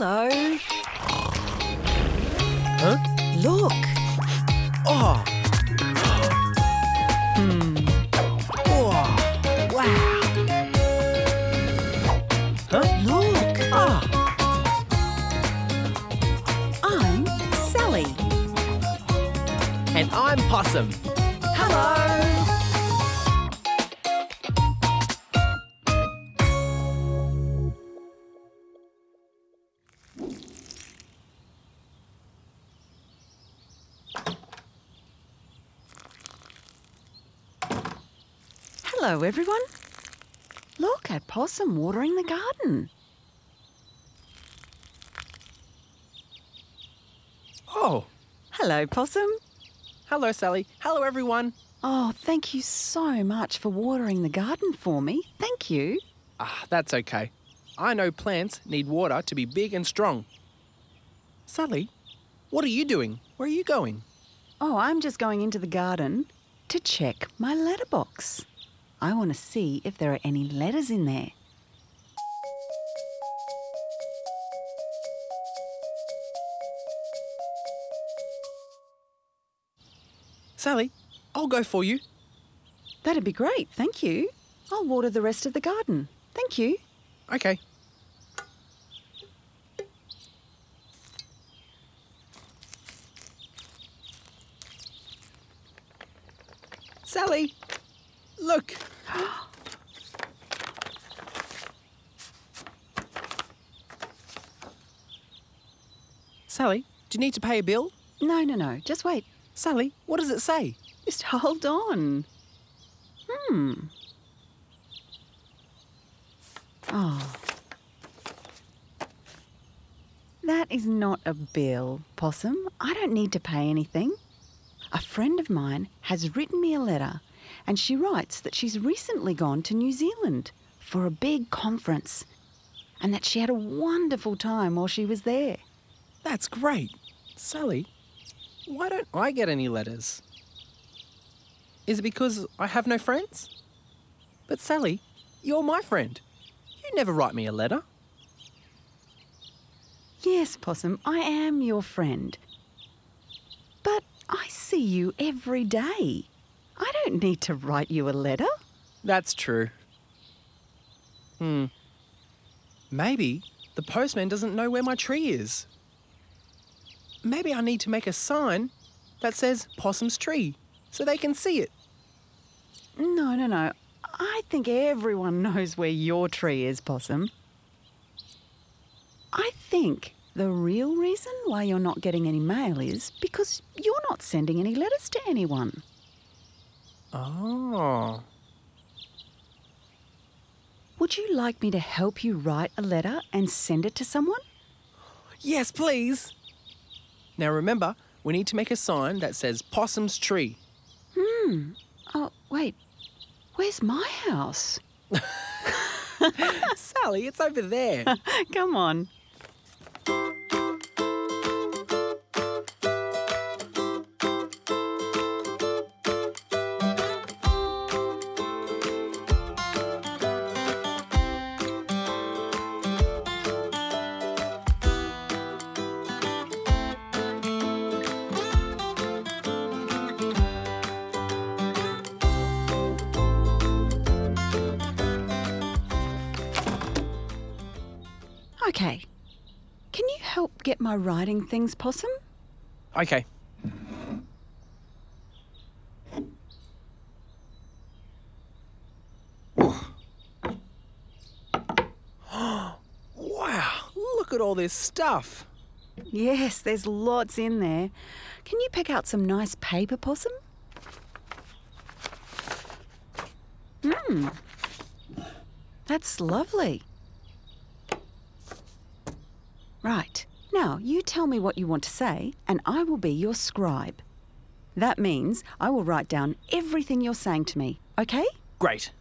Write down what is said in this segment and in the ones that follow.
Hello. Huh? Look. Oh. Hmm. Oh. Wow. Huh? Look. Ah. I'm Sally. And I'm Possum. Hello, everyone. Look at Possum watering the garden. Oh. Hello, Possum. Hello, Sally. Hello, everyone. Oh, thank you so much for watering the garden for me. Thank you. Ah, that's okay. I know plants need water to be big and strong. Sally, what are you doing? Where are you going? Oh, I'm just going into the garden to check my letterbox. I want to see if there are any letters in there. Sally, I'll go for you. That'd be great, thank you. I'll water the rest of the garden. Thank you. Okay. Sally, look. Sally, do you need to pay a bill? No, no, no, just wait. Sally, what does it say? Just hold on. Hmm. Oh. That is not a bill, Possum. I don't need to pay anything. A friend of mine has written me a letter and she writes that she's recently gone to New Zealand for a big conference and that she had a wonderful time while she was there. That's great. Sally, why don't I get any letters? Is it because I have no friends? But Sally, you're my friend. You never write me a letter. Yes, Possum, I am your friend. But I see you every day. I don't need to write you a letter. That's true. Hmm. Maybe the postman doesn't know where my tree is. Maybe I need to make a sign that says Possum's Tree so they can see it. No, no, no. I think everyone knows where your tree is, Possum. I think the real reason why you're not getting any mail is because you're not sending any letters to anyone. Oh. Would you like me to help you write a letter and send it to someone? Yes, please. Now remember, we need to make a sign that says Possum's Tree. Hmm. Oh, wait. Where's my house? Sally, it's over there. Come on. Okay. Can you help get my writing things, Possum? okay. wow, look at all this stuff. Yes, there's lots in there. Can you pick out some nice paper, Possum? Hmm. That's lovely. Right. Now, you tell me what you want to say, and I will be your scribe. That means I will write down everything you're saying to me, okay? Great.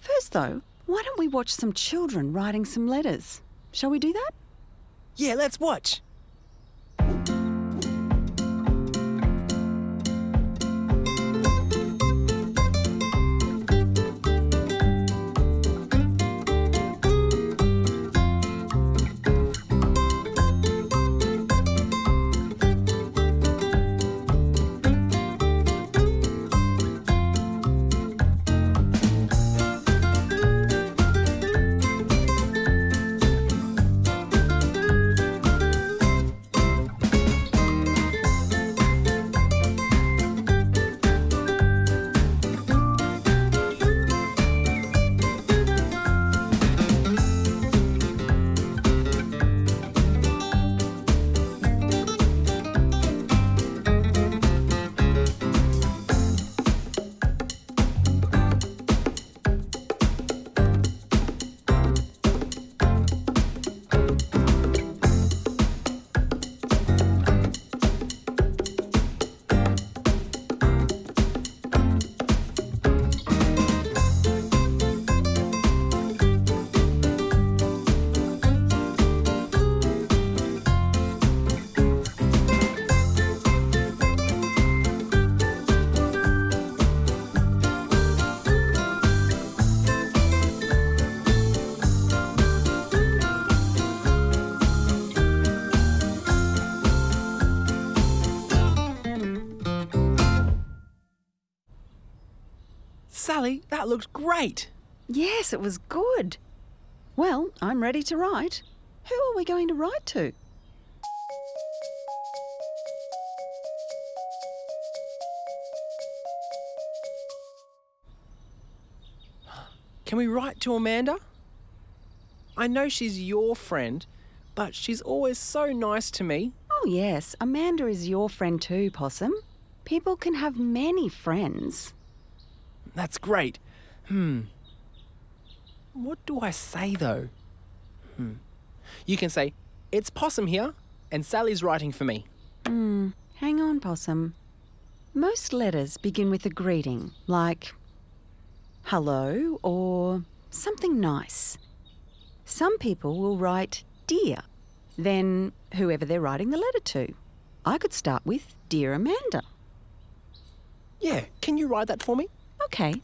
First, though, why don't we watch some children writing some letters? Shall we do that? Yeah, let's watch. Sally, that looked great. Yes, it was good. Well, I'm ready to write. Who are we going to write to? Can we write to Amanda? I know she's your friend, but she's always so nice to me. Oh, yes, Amanda is your friend too, Possum. People can have many friends. That's great. Hmm. What do I say though? Hmm. You can say, It's Possum here, and Sally's writing for me. Hmm, hang on, Possum. Most letters begin with a greeting, like hello or something nice. Some people will write dear, then whoever they're writing the letter to. I could start with Dear Amanda. Yeah, can you write that for me? Okay.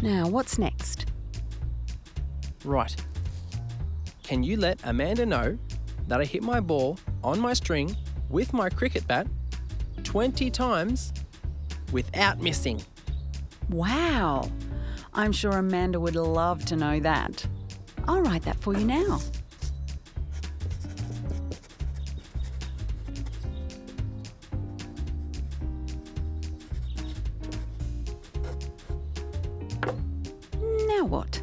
Now, what's next? Right. Can you let Amanda know that I hit my ball on my string with my cricket bat 20 times without missing? Wow! I'm sure Amanda would love to know that. I'll write that for you now. What?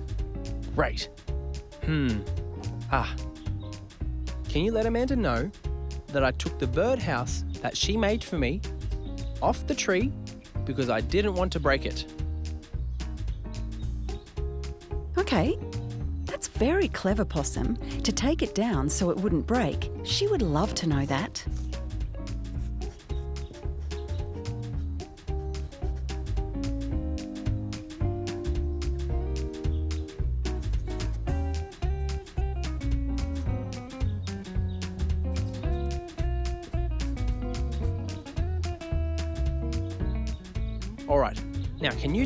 Great. Hmm. Ah. Can you let Amanda know that I took the birdhouse that she made for me off the tree because I didn't want to break it? Okay. That's very clever, Possum. To take it down so it wouldn't break. She would love to know that.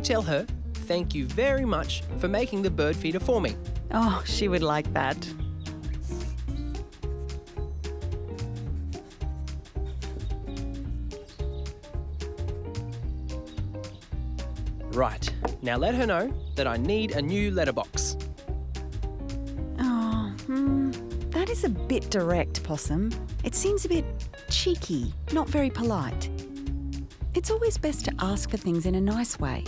Tell her thank you very much for making the bird feeder for me? Oh, she would like that. Right. Now let her know that I need a new letterbox. Oh, hmm. That is a bit direct, Possum. It seems a bit cheeky, not very polite. It's always best to ask for things in a nice way.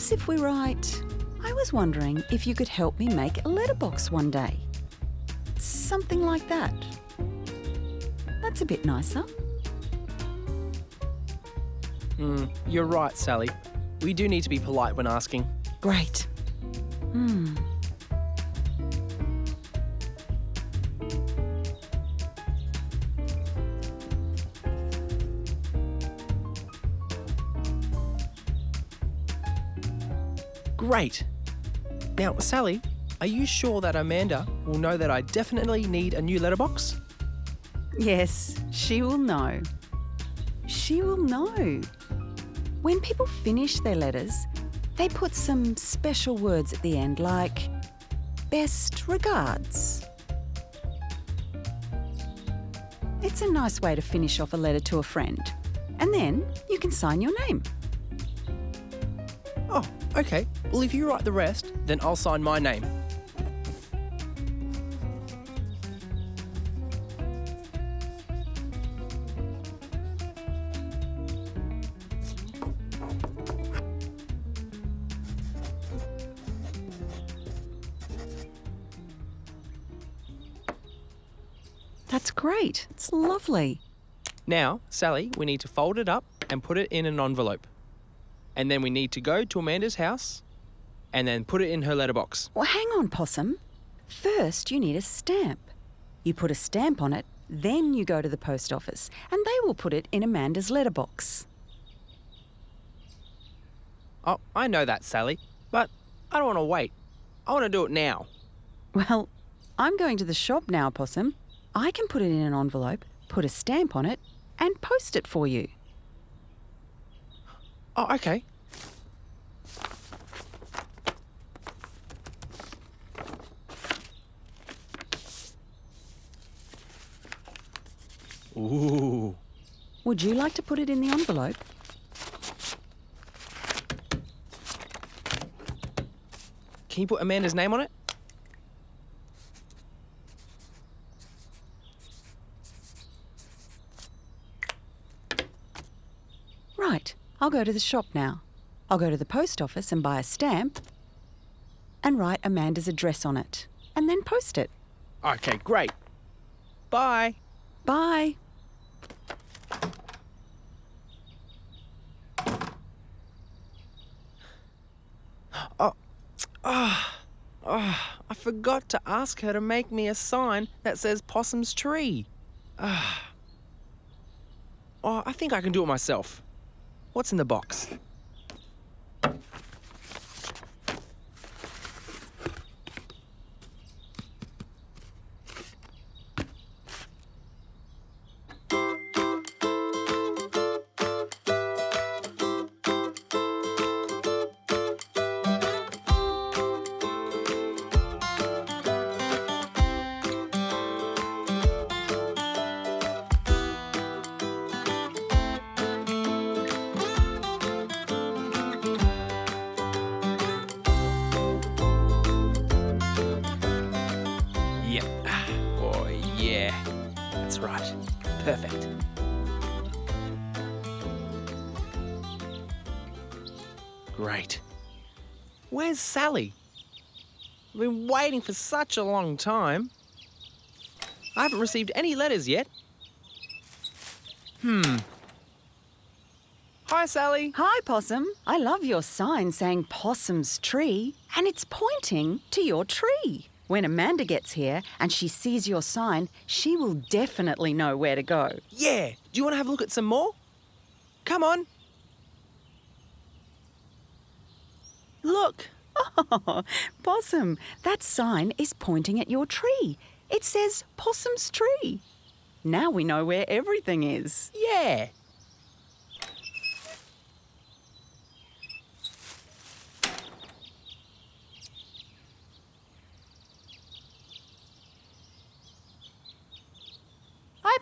Perhaps if we write, I was wondering if you could help me make a letterbox one day. Something like that. That's a bit nicer. Hmm, you're right, Sally. We do need to be polite when asking. Great. Hmm. Great. Now, Sally, are you sure that Amanda will know that I definitely need a new letterbox? Yes, she will know. She will know. When people finish their letters, they put some special words at the end like best regards. It's a nice way to finish off a letter to a friend. And then you can sign your name. Oh, okay. Well, if you write the rest, then I'll sign my name. That's great. It's lovely. Now, Sally, we need to fold it up and put it in an envelope. And then we need to go to Amanda's house and then put it in her letterbox. Well, hang on, Possum. First, you need a stamp. You put a stamp on it, then you go to the post office, and they will put it in Amanda's letterbox. Oh, I know that, Sally, but I don't want to wait. I want to do it now. Well, I'm going to the shop now, Possum. I can put it in an envelope, put a stamp on it, and post it for you. Oh, okay. Ooh. Would you like to put it in the envelope? Can you put Amanda's name on it? I'll go to the shop now. I'll go to the post office and buy a stamp and write Amanda's address on it and then post it. Okay, great. Bye. Bye. Oh, oh, I forgot to ask her to make me a sign that says Possum's Tree. Ah. Oh, I think I can do it myself. What's in the box? Yeah. That's right. Perfect. Great. Where's Sally? I've been waiting for such a long time. I haven't received any letters yet. Hmm. Hi, Sally. Hi, Possum. I love your sign saying Possum's Tree, and it's pointing to your tree. When Amanda gets here and she sees your sign, she will definitely know where to go. Yeah. Do you want to have a look at some more? Come on. Look. Oh, Possum, that sign is pointing at your tree. It says Possum's Tree. Now we know where everything is. Yeah.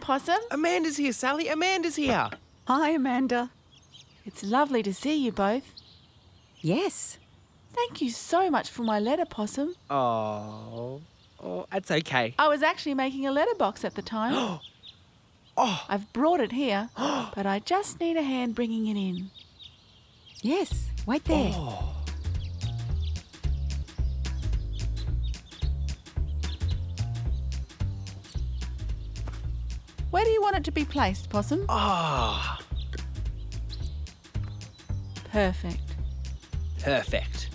Possum. Amanda's here, Sally. Amanda's here. Hi, Amanda. It's lovely to see you both. Yes. Thank you so much for my letter, Possum. Oh. Oh, that's okay. I was actually making a letterbox at the time. Oh, I've brought it here, but I just need a hand bringing it in. Yes. Wait there. oh. Where do you want it to be placed, Possum? Ah, Perfect. perfect.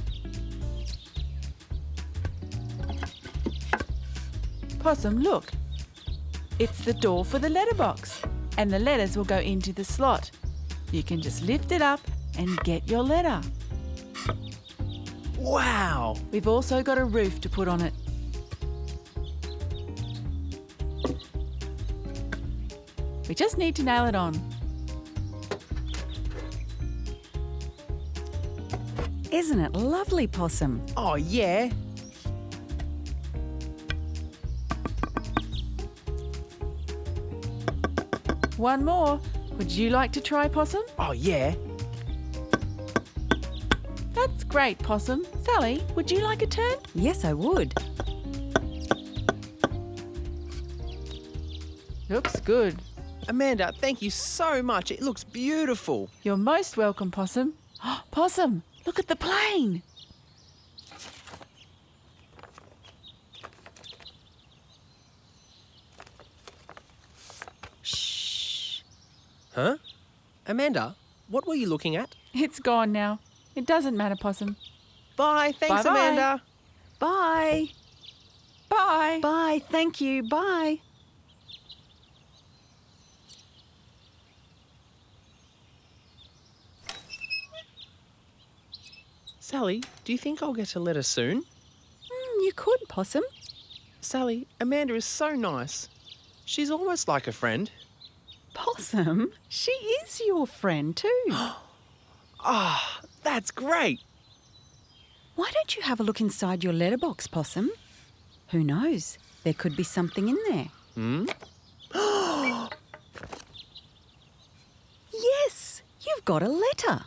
Possum, look. It's the door for the letterbox, and the letters will go into the slot. You can just lift it up and get your letter. Wow. We've also got a roof to put on it. We just need to nail it on. Isn't it lovely, Possum? Oh, yeah. One more. Would you like to try, Possum? Oh, yeah. That's great, Possum. Sally, would you like a turn? Yes, I would. Looks good. Amanda, thank you so much. It looks beautiful. You're most welcome, Possum. Possum, look at the plane. Shh. Huh? Amanda, what were you looking at? It's gone now. It doesn't matter, Possum. Bye. Thanks, Bye-bye. Amanda. Bye. Bye. Bye. Thank you. Bye. Sally, do you think I'll get a letter soon? Mm, you could, Possum. Sally, Amanda is so nice. She's almost like a friend. Possum? She is your friend, too. Ah, that's great. Why don't you have a look inside your letterbox, Possum? Who knows? There could be something in there. Hmm? Yes, you've got a letter.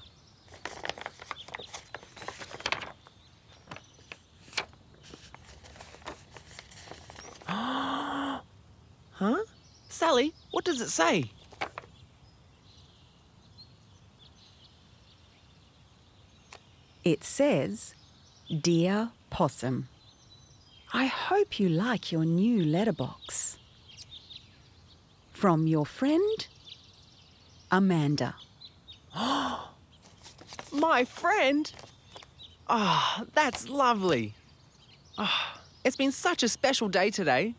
Huh? Sally, what does it say? It says, Dear Possum, I hope you like your new letterbox. From your friend, Amanda. My friend? Ah, that's lovely. Ah, it's been such a special day today.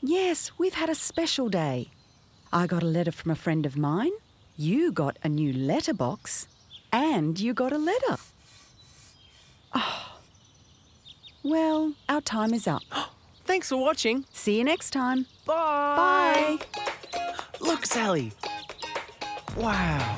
Yes, we've had a special day. I got a letter from a friend of mine. You got a new letterbox. And you got a letter. Oh. Well, our time is up. Thanks for watching. See you next time. Bye. Bye. Look, Sally. Wow.